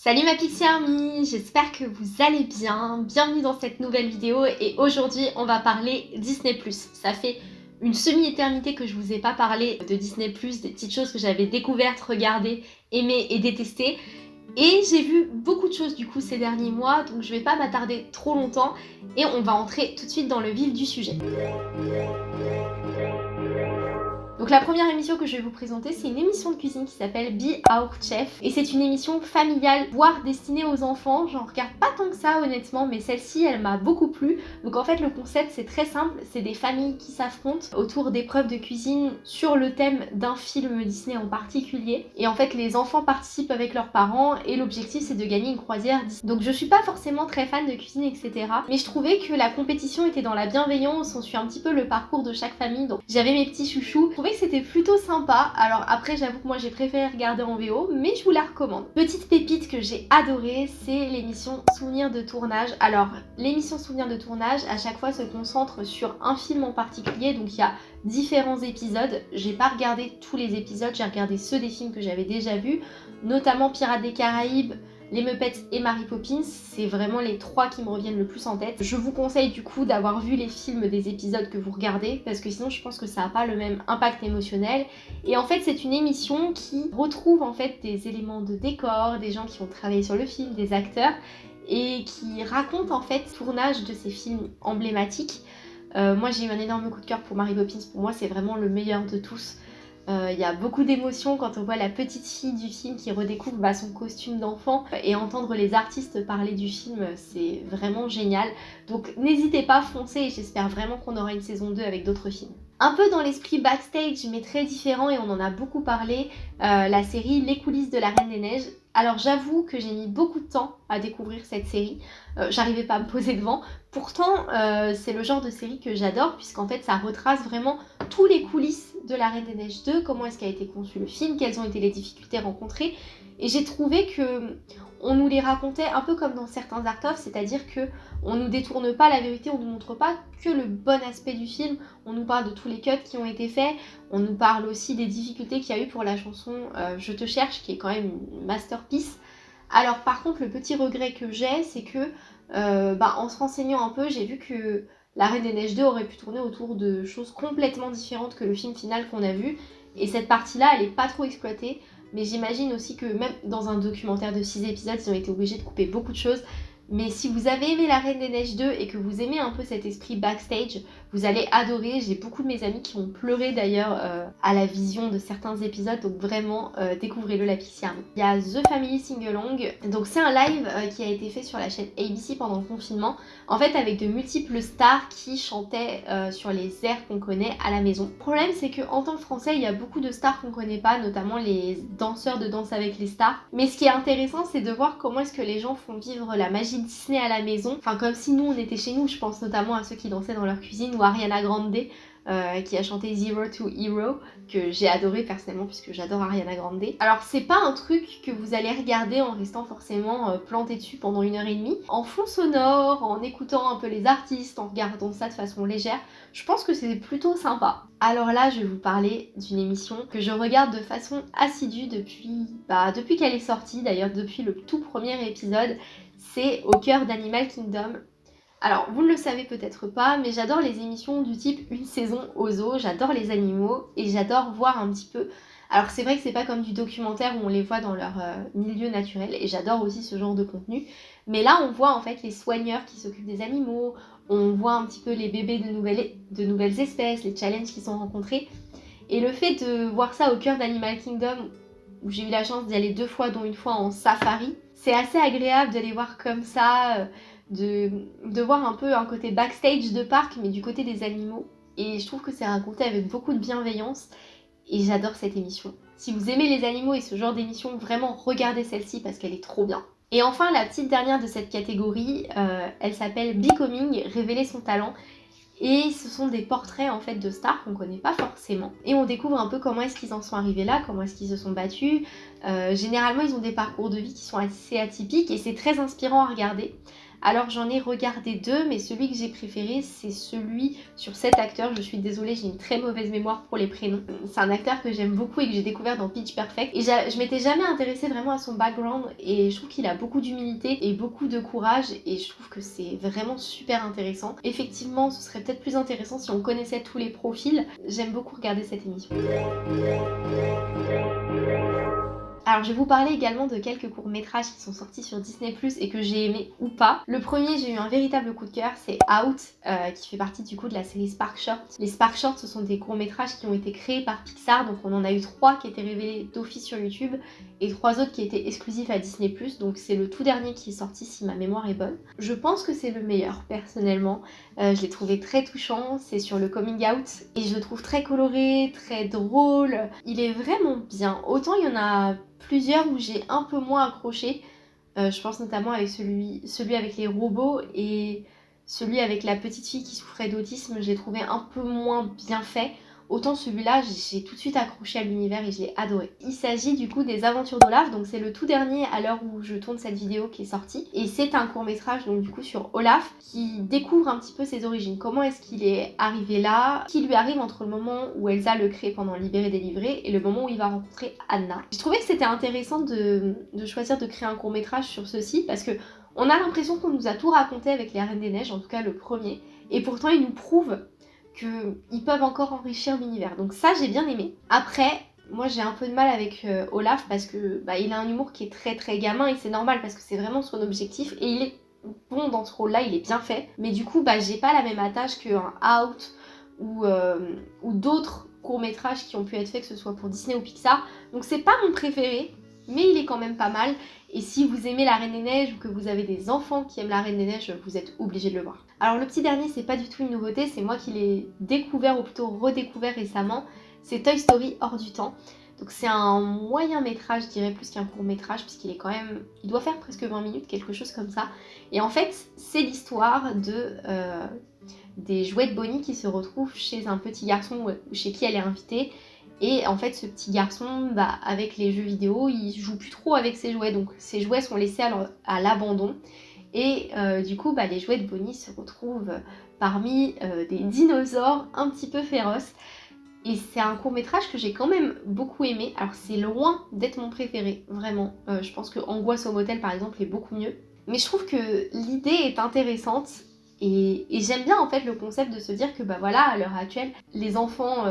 Salut ma Pixie Army, j'espère que vous allez bien. Bienvenue dans cette nouvelle vidéo et aujourd'hui on va parler Disney+. Ça fait une semi-éternité que je vous ai pas parlé de Disney+, des petites choses que j'avais découvertes, regardées, aimées et détestées. Et j'ai vu beaucoup de choses du coup ces derniers mois, donc je vais pas m'attarder trop longtemps et on va entrer tout de suite dans le vif du sujet. Donc la première émission que je vais vous présenter, c'est une émission de cuisine qui s'appelle Be Our Chef. Et c'est une émission familiale, voire destinée aux enfants. J'en regarde pas tant que ça honnêtement, mais celle-ci, elle m'a beaucoup plu. Donc en fait, le concept, c'est très simple. C'est des familles qui s'affrontent autour d'épreuves de cuisine sur le thème d'un film Disney en particulier. Et en fait, les enfants participent avec leurs parents et l'objectif, c'est de gagner une croisière. Donc je suis pas forcément très fan de cuisine, etc. Mais je trouvais que la compétition était dans la bienveillance. On suit un petit peu le parcours de chaque famille. Donc j'avais mes petits chouchous. C'était plutôt sympa. Alors après, j'avoue que moi j'ai préféré regarder en VO, mais je vous la recommande. Petite pépite que j'ai adorée, c'est l'émission Souvenirs de tournage. Alors, l'émission Souvenirs de tournage, à chaque fois se concentre sur un film en particulier, donc il y a différents épisodes. J'ai pas regardé tous les épisodes, j'ai regardé ceux des films que j'avais déjà vus, notamment Pirates des Caraïbes, les Muppets et Mary Poppins, c'est vraiment les trois qui me reviennent le plus en tête. Je vous conseille du coup d'avoir vu les films des épisodes que vous regardez parce que sinon je pense que ça n'a pas le même impact émotionnel. Et en fait c'est une émission qui retrouve en fait des éléments de décor, des gens qui ont travaillé sur le film, des acteurs et qui raconte en fait le tournage de ces films emblématiques. Euh, moi j'ai eu un énorme coup de cœur pour Mary Poppins, pour moi c'est vraiment le meilleur de tous. Euh, il y a beaucoup d'émotions quand on voit la petite fille du film qui redécouvre bah, son costume d'enfant et entendre les artistes parler du film, c'est vraiment génial. Donc n'hésitez pas, foncez et j'espère vraiment qu'on aura une saison 2 avec d'autres films. Un peu dans l'esprit backstage mais très différent et on en a beaucoup parlé, euh, la série Les coulisses de la Reine des Neiges. Alors j'avoue que j'ai mis beaucoup de temps à découvrir cette série, euh, j'arrivais pas à me poser devant. Pourtant c'est le genre de série que j'adore puisqu'en fait ça retrace vraiment tous les coulisses de La Reine des Neiges 2, comment est-ce qu'a été conçu le film, quelles ont été les difficultés rencontrées. Et j'ai trouvé que on nous les racontait un peu comme dans certains art of, c'est-à-dire que on nous détourne pas la vérité, on nous montre pas que le bon aspect du film, on nous parle de tous les cuts qui ont été faits, on nous parle aussi des difficultés qu'il y a eu pour la chanson euh, Je te cherche, qui est quand même une masterpiece. Alors par contre, le petit regret que j'ai, c'est que euh, bah, en se renseignant un peu, j'ai vu que la Reine des Neiges 2 aurait pu tourner autour de choses complètement différentes que le film final qu'on a vu. Et cette partie-là, elle est pas trop exploitée. Mais j'imagine aussi que même dans un documentaire de 6 épisodes, ils ont été obligés de couper beaucoup de choses. Mais si vous avez aimé La Reine des Neiges 2 et que vous aimez un peu cet esprit backstage, vous allez adorer. J'ai beaucoup de mes amis qui ont pleuré d'ailleurs euh, à la vision de certains épisodes, donc vraiment euh, découvrez-le la Pixie Army. Il y a The Family Singalong, donc c'est un live euh, qui a été fait sur la chaîne ABC pendant le confinement, en fait avec de multiples stars qui chantaient sur les airs qu'on connaît à la maison. Le problème c'est qu'en tant que français, il y a beaucoup de stars qu'on connaît pas, notamment les danseurs de danse avec les stars. Mais ce qui est intéressant, c'est de voir comment est-ce que les gens font vivre la magie Disney à la maison, enfin comme si nous on était chez nous, je pense notamment à ceux qui dansaient dans leur cuisine ou Ariana Grande euh, qui a chanté Zero to Hero, que j'ai adoré personnellement puisque j'adore Ariana Grande. Alors c'est pas un truc que vous allez regarder en restant forcément euh, planté dessus pendant une heure et demie. En fond sonore, en écoutant un peu les artistes, en regardant ça de façon légère, je pense que c'est plutôt sympa. Alors là je vais vous parler d'une émission que je regarde de façon assidue depuis, bah, depuis qu'elle est sortie, d'ailleurs depuis le tout premier épisode. C'est Au cœur d'Animal Kingdom, alors, vous ne le savez peut-être pas, mais j'adore les émissions du type Une saison au zoo, j'adore les animaux et j'adore voir un petit peu... Alors c'est vrai que c'est pas comme du documentaire où on les voit dans leur euh, milieu naturel et j'adore aussi ce genre de contenu. Mais là on voit en fait les soigneurs qui s'occupent des animaux, on voit un petit peu les bébés de nouvelles, de nouvelles espèces, les challenges qui sont rencontrés. Et le fait de voir ça au cœur d'Animal Kingdom, où j'ai eu la chance d'y aller deux fois, dont une fois en safari, c'est assez agréable de les voir comme ça, euh, de, voir un peu un côté backstage de parc, mais du côté des animaux. Et je trouve que c'est raconté avec beaucoup de bienveillance. Et j'adore cette émission. Si vous aimez les animaux et ce genre d'émission, vraiment regardez celle-ci parce qu'elle est trop bien. Et enfin, la petite dernière de cette catégorie, euh, elle s'appelle Becoming, révéler son talent. Et ce sont des portraits en fait de stars qu'on connaît pas forcément. Et on découvre un peu comment est-ce qu'ils en sont arrivés là, comment est-ce qu'ils se sont battus. Euh, généralement ils ont des parcours de vie qui sont assez atypiques et c'est très inspirant à regarder. Alors j'en ai regardé deux, mais celui que j'ai préféré, c'est celui sur cet acteur. Je suis désolée, j'ai une très mauvaise mémoire pour les prénoms. C'est un acteur que j'aime beaucoup et que j'ai découvert dans Pitch Perfect. Et je m'étais jamais intéressée vraiment à son background et je trouve qu'il a beaucoup d'humilité et beaucoup de courage et je trouve que c'est vraiment super intéressant. Effectivement, ce serait peut-être plus intéressant si on connaissait tous les profils. J'aime beaucoup regarder cette émission. Alors je vais vous parler également de quelques courts-métrages qui sont sortis sur Disney et que j'ai aimé ou pas. Le premier, j'ai eu un véritable coup de cœur, c'est Out, euh, qui fait partie du coup de la série Spark Short. Les Spark Short, ce sont des courts-métrages qui ont été créés par Pixar, donc on en a eu trois qui étaient révélés d'office sur YouTube et trois autres qui étaient exclusifs à Disney donc c'est le tout dernier qui est sorti si ma mémoire est bonne. Je pense que c'est le meilleur, personnellement. Euh, je l'ai trouvé très touchant, c'est sur le coming out et je le trouve très coloré, très drôle. Il est vraiment bien. Autant il y en a plusieurs où j'ai un peu moins accroché. Euh, je pense notamment avec celui, celui avec les robots et celui avec la petite fille qui souffrait d'autisme, j'ai trouvé un peu moins bien fait. Autant celui-là, j'ai tout de suite accroché à l'univers et je l'ai adoré. Il s'agit du coup des aventures d'Olaf, donc c'est le tout dernier à l'heure où je tourne cette vidéo qui est sortie. Et c'est un court métrage donc du coup sur Olaf qui découvre un petit peu ses origines. Comment est-ce qu'il est arrivé là? Qui lui arrive entre le moment où Elsa le crée pendant Libéré délivré et le moment où il va rencontrer Anna. J'ai trouvé que c'était intéressant de, de choisir de créer un court métrage sur ceci parce que on a l'impression qu'on nous a tout raconté avec les Reines des Neiges, en tout cas le premier, et pourtant il nous prouve qu'ils peuvent encore enrichir l'univers. Donc ça, j'ai bien aimé. Après, moi j'ai un peu de mal avec euh, Olaf parce que bah, il a un humour qui est très très gamin et c'est normal parce que c'est vraiment son objectif et il est bon dans ce rôle-là, il est bien fait. Mais du coup, bah, j'ai pas la même attache qu'un Out ou, euh, ou d'autres courts-métrages qui ont pu être faits, que ce soit pour Disney ou Pixar. Donc c'est pas mon préféré, mais il est quand même pas mal. Et si vous aimez la Reine des Neiges ou que vous avez des enfants qui aiment la Reine des Neiges, vous êtes obligé de le voir. Alors le petit dernier, c'est pas du tout une nouveauté, c'est moi qui l'ai découvert ou plutôt redécouvert récemment. C'est Toy Story hors du temps. Donc c'est un moyen métrage, je dirais plus qu'un court métrage, puisqu'il est quand même... Il doit faire presque 20 minutes, quelque chose comme ça. Et en fait, c'est l'histoire de... Euh, des jouets de Bonnie qui se retrouvent chez un petit garçon chez qui elle est invitée et en fait, ce petit garçon, bah, avec les jeux vidéo, il joue plus trop avec ses jouets. Donc ses jouets sont laissés à l'abandon. Et euh, du coup, bah, les jouets de Bonnie se retrouvent parmi euh, des dinosaures un petit peu féroces. Et c'est un court métrage que j'ai quand même beaucoup aimé. Alors c'est loin d'être mon préféré, vraiment. Euh, je pense que Angoisse au motel par exemple est beaucoup mieux. Mais je trouve que l'idée est intéressante et, j'aime bien en fait le concept de se dire que bah voilà à l'heure actuelle les enfants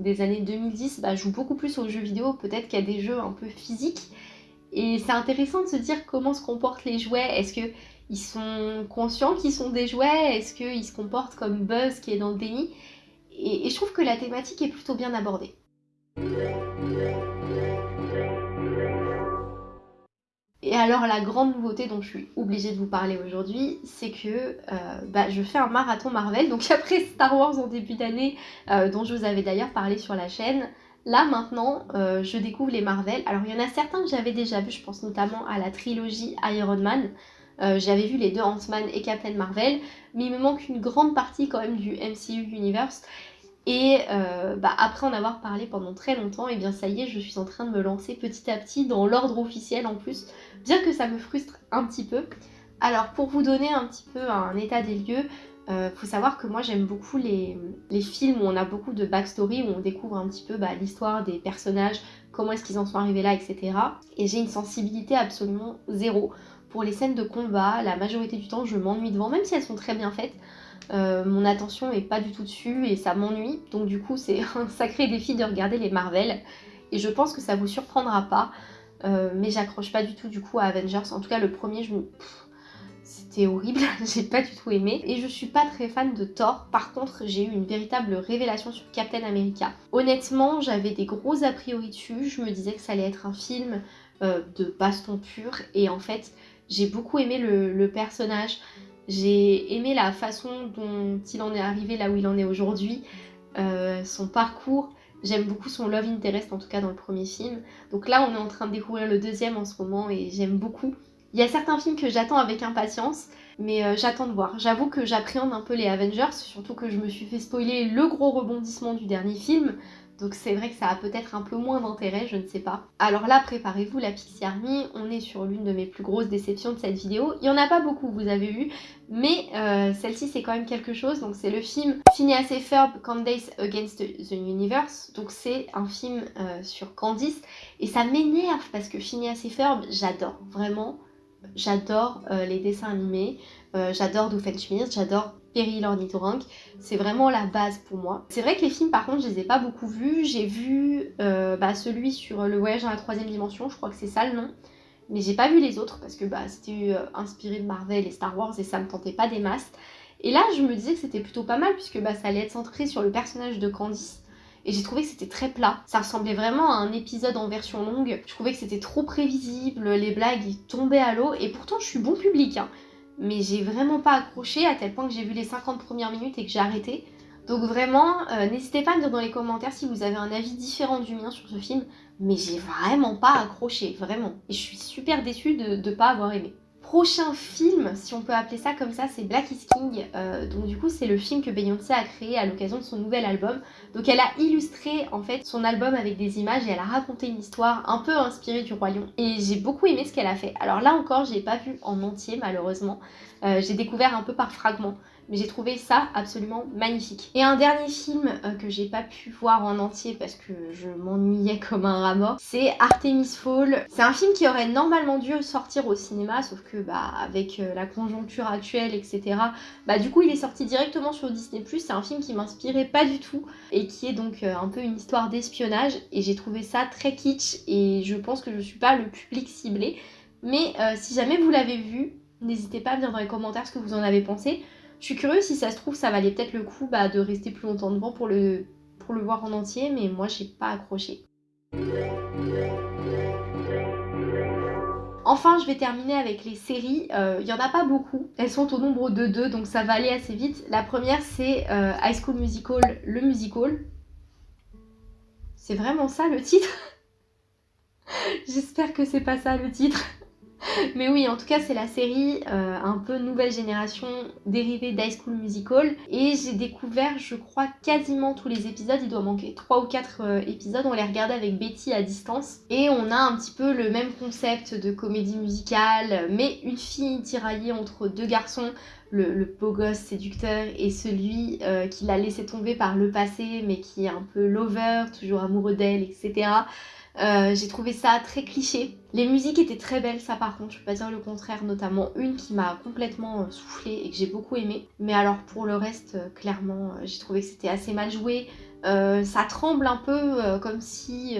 des années 2010 bah, jouent beaucoup plus aux jeux vidéo peut-être qu'il y a des jeux un peu physiques. Et c'est intéressant de se dire comment se comportent les jouets. Est-ce qu'ils sont conscients qu'ils sont des jouets? Est-ce qu'ils se comportent comme Buzz qui est dans le déni? Et je trouve que la thématique est plutôt bien abordée. Et alors la grande nouveauté dont je suis obligée de vous parler aujourd'hui, c'est que euh, bah, je fais un marathon Marvel. Donc après Star Wars en début d'année, euh, dont je vous avais d'ailleurs parlé sur la chaîne, là maintenant euh, je découvre les Marvel. Alors il y en a certains que j'avais déjà vus, je pense notamment à la trilogie Iron Man. j'avais vu les deux Ant-Man et Captain Marvel, mais il me manque une grande partie quand même du MCU Universe. Et euh, bah, après en avoir parlé pendant très longtemps, et eh bien ça y est, je suis en train de me lancer petit à petit dans l'ordre officiel en plus, bien que ça me frustre un petit peu. Alors pour vous donner un petit peu un état des lieux, euh, faut savoir que moi j'aime beaucoup les, films où on a beaucoup de backstory, où on découvre un petit peu bah, l'histoire des personnages, comment est-ce qu'ils en sont arrivés là, etc. Et j'ai une sensibilité absolument zéro. Pour les scènes de combat, la majorité du temps je m'ennuie devant, même si elles sont très bien faites. Euh, mon attention est pas du tout dessus et ça m'ennuie. Donc du coup c'est un sacré défi de regarder les Marvel. Et je pense que ça vous surprendra pas. Euh, mais j'accroche pas du tout du coup à Avengers. En tout cas le premier je C'était horrible, j'ai pas du tout aimé. Et je suis pas très fan de Thor. Par contre, j'ai eu une véritable révélation sur Captain America. Honnêtement, j'avais des gros a priori dessus. Je me disais que ça allait être un film euh, de baston pur. Et en fait, j'ai beaucoup aimé le personnage. J'ai aimé la façon dont il en est arrivé là où il en est aujourd'hui, euh, son parcours. J'aime beaucoup son love interest, en tout cas dans le premier film. Donc là, on est en train de découvrir le deuxième en ce moment et j'aime beaucoup. Il y a certains films que j'attends avec impatience, mais euh, j'attends de voir. J'avoue que j'appréhende un peu les Avengers, surtout que je me suis fait spoiler le gros rebondissement du dernier film. Donc c'est vrai que ça a peut-être un peu moins d'intérêt, je ne sais pas. Alors là, préparez-vous, la Pixie Army, on est sur l'une de mes plus grosses déceptions de cette vidéo. Il y en a pas beaucoup, vous avez vu, mais euh, celle-ci c'est quand même quelque chose. Donc c'est le film Phineas et Ferb, Candace Against the Universe. Donc c'est un film euh, sur Candice et ça m'énerve parce que Phineas et Ferb, j'adore, vraiment. J'adore euh, les dessins animés, j'adore Doofenshmirtz, j'adore Perry l'ornithorynque, c'est vraiment la base pour moi. C'est vrai que les films par contre je les ai pas beaucoup vus, j'ai vu euh, bah, celui sur le voyage dans la troisième dimension, je crois que c'est ça le nom, mais j'ai pas vu les autres parce que bah, c'était euh, inspiré de Marvel et Star Wars et ça me tentait pas des masses. Et là je me disais que c'était plutôt pas mal puisque bah, ça allait être centré sur le personnage de Candice. Et j'ai trouvé que c'était très plat. Ça ressemblait vraiment à un épisode en version longue. Je trouvais que c'était trop prévisible, les blagues tombaient à l'eau. Et pourtant je suis bon public. Hein mais j'ai vraiment pas accroché à tel point que j'ai vu les 50 premières minutes et que j'ai arrêté. Donc vraiment, euh, n'hésitez pas à me dire dans les commentaires si vous avez un avis différent du mien sur ce film, mais j'ai vraiment pas accroché, vraiment. Et je suis super déçue de ne pas avoir aimé prochain film, si on peut appeler ça comme ça, c'est Black is King. Euh, donc du coup, c'est le film que Beyoncé a créé à l'occasion de son nouvel album. Donc elle a illustré en fait son album avec des images et elle a raconté une histoire un peu inspirée du Roi Lion. Et j'ai beaucoup aimé ce qu'elle a fait. Alors là encore, j'ai pas vu en entier malheureusement. Euh, j'ai découvert un peu par fragments mais j'ai trouvé ça absolument magnifique. Et un dernier film euh, que j'ai pas pu voir en entier parce que je m'ennuyais comme un rat c'est Artemis Fall. C'est un film qui aurait normalement dû sortir au cinéma, sauf que bah avec euh, la conjoncture actuelle, etc. Bah du coup il est sorti directement sur Disney+, c'est un film qui m'inspirait pas du tout et qui est donc euh, un peu une histoire d'espionnage et j'ai trouvé ça très kitsch et je pense que je suis pas le public ciblé. Mais si jamais vous l'avez vu, n'hésitez pas à me dire dans les commentaires ce que vous en avez pensé. Je suis curieuse si ça se trouve ça valait peut-être le coup bah, de rester plus longtemps devant pour le, voir en entier, mais moi j'ai pas accroché. Enfin, je vais terminer avec les séries. Il euh, n'y en a pas beaucoup. Elles sont au nombre de deux, donc ça va aller assez vite. La première, c'est euh, High School Musical, le musical. C'est vraiment ça le titre? J'espère que c'est pas ça le titre. Mais oui, en tout cas, c'est la série euh, un peu nouvelle génération dérivée d'High School Musical. Et j'ai découvert, je crois, quasiment tous les épisodes. Il doit manquer 3 ou 4 euh, épisodes. On les regardait avec Betty à distance. Et on a un petit peu le même concept de comédie musicale, mais une fille tiraillée entre deux garçons. Le, beau gosse séducteur et celui euh, qui l'a laissé tomber par le passé mais qui est un peu lover, toujours amoureux d'elle, etc. Euh, j'ai trouvé ça très cliché. Les musiques étaient très belles, ça par contre, je peux pas dire le contraire, notamment une qui m'a complètement euh, soufflé et que j'ai beaucoup aimé. Mais alors pour le reste, euh, clairement, j'ai trouvé que c'était assez mal joué. ça tremble un peu comme si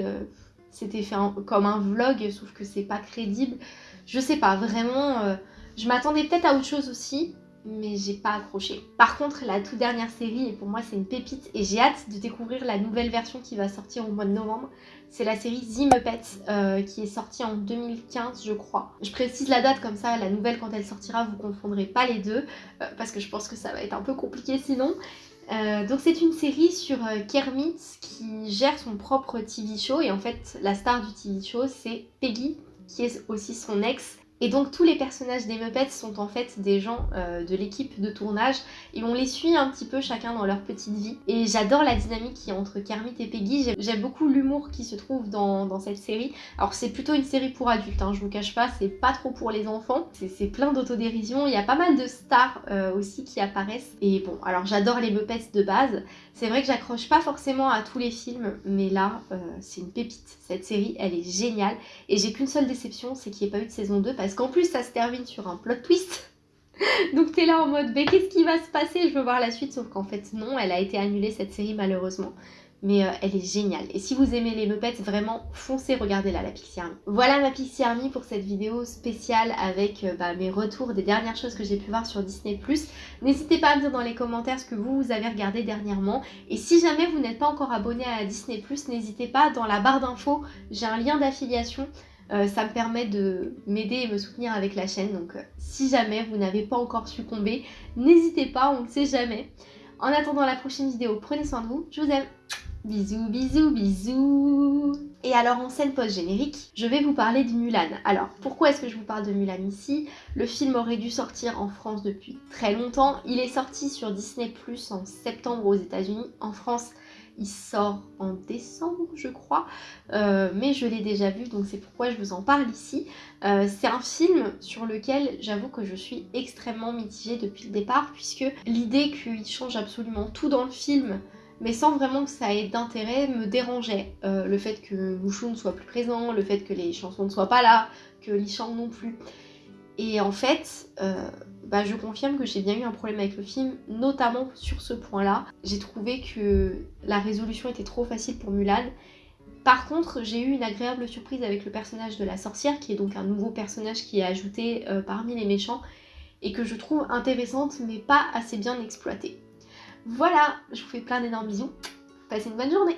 c'était fait comme un vlog, sauf que c'est pas crédible. Je sais pas, vraiment, je m'attendais peut-être à autre chose aussi, mais j'ai pas accroché. Par contre, la toute dernière série, et pour moi c'est une pépite, et j'ai hâte de découvrir la nouvelle version qui va sortir au mois de novembre, c'est la série The Muppets euh, qui est sortie en 2015 je crois. Je précise la date comme ça, la nouvelle quand elle sortira, vous confondrez pas les deux, euh, parce que je pense que ça va être un peu compliqué sinon. Euh, donc c'est une série sur Kermit qui gère son propre TV show et en fait la star du TV show c'est Peggy qui est aussi son ex et donc tous les personnages des Muppets sont en fait des gens euh, de l'équipe de tournage et on les suit un petit peu chacun dans leur petite vie. Et j'adore la dynamique qui est entre Kermit et Peggy, j'aime beaucoup l'humour qui se trouve dans, cette série. Alors c'est plutôt une série pour adultes, hein, je vous cache pas, c'est pas trop pour les enfants, c'est plein d'autodérision, il y a pas mal de stars euh, aussi qui apparaissent. Et bon, alors j'adore les Muppets de base, c'est vrai que j'accroche pas forcément à tous les films, mais là euh, c'est une pépite. Cette série elle est géniale et j'ai qu'une seule déception, c'est qu'il n'y ait pas eu de saison 2 parce parce qu'en plus ça se termine sur un plot twist. Donc t'es là en mode, mais qu'est-ce qui va se passer? Je veux voir la suite, sauf qu'en fait non, elle a été annulée cette série malheureusement. Mais euh, elle est géniale. Et si vous aimez les Muppets, vraiment foncez regarder là la Pixie Army. Voilà ma Pixie Army pour cette vidéo spéciale avec euh, bah, mes retours des dernières choses que j'ai pu voir sur Disney+. N'hésitez pas à me dire dans les commentaires ce que vous avez regardé dernièrement. Et si jamais vous n'êtes pas encore abonné à Disney+, n'hésitez pas, dans la barre d'infos, j'ai un lien d'affiliation euh, ça me permet de m'aider et me soutenir avec la chaîne. Donc euh, si jamais vous n'avez pas encore succombé, n'hésitez pas, on ne sait jamais. En attendant la prochaine vidéo, prenez soin de vous. Je vous aime. Bisous, bisous, bisous Et alors en scène post-générique, je vais vous parler de Mulan. Alors pourquoi est-ce que je vous parle de Mulan ici? Le film aurait dû sortir en France depuis très longtemps. Il est sorti sur Disney en septembre aux états unis En France, il sort en décembre, je crois, euh, mais je l'ai déjà vu, donc c'est pourquoi je vous en parle ici. Euh, c'est un film sur lequel j'avoue que je suis extrêmement mitigée depuis le départ, puisque l'idée qu'il change absolument tout dans le film, mais sans vraiment que ça ait d'intérêt, me dérangeait. Euh, le fait que Mouchou ne soit plus présent, le fait que les chansons ne soient pas là, que Li non plus. Et en fait, bah, je confirme que j'ai bien eu un problème avec le film, notamment sur ce point-là. J'ai trouvé que la résolution était trop facile pour Mulan. Par contre, j'ai eu une agréable surprise avec le personnage de la sorcière, qui est donc un nouveau personnage qui est ajouté euh, parmi les méchants, et que je trouve intéressante, mais pas assez bien exploitée. Voilà, je vous fais plein d'énormes bisous. Passez une bonne journée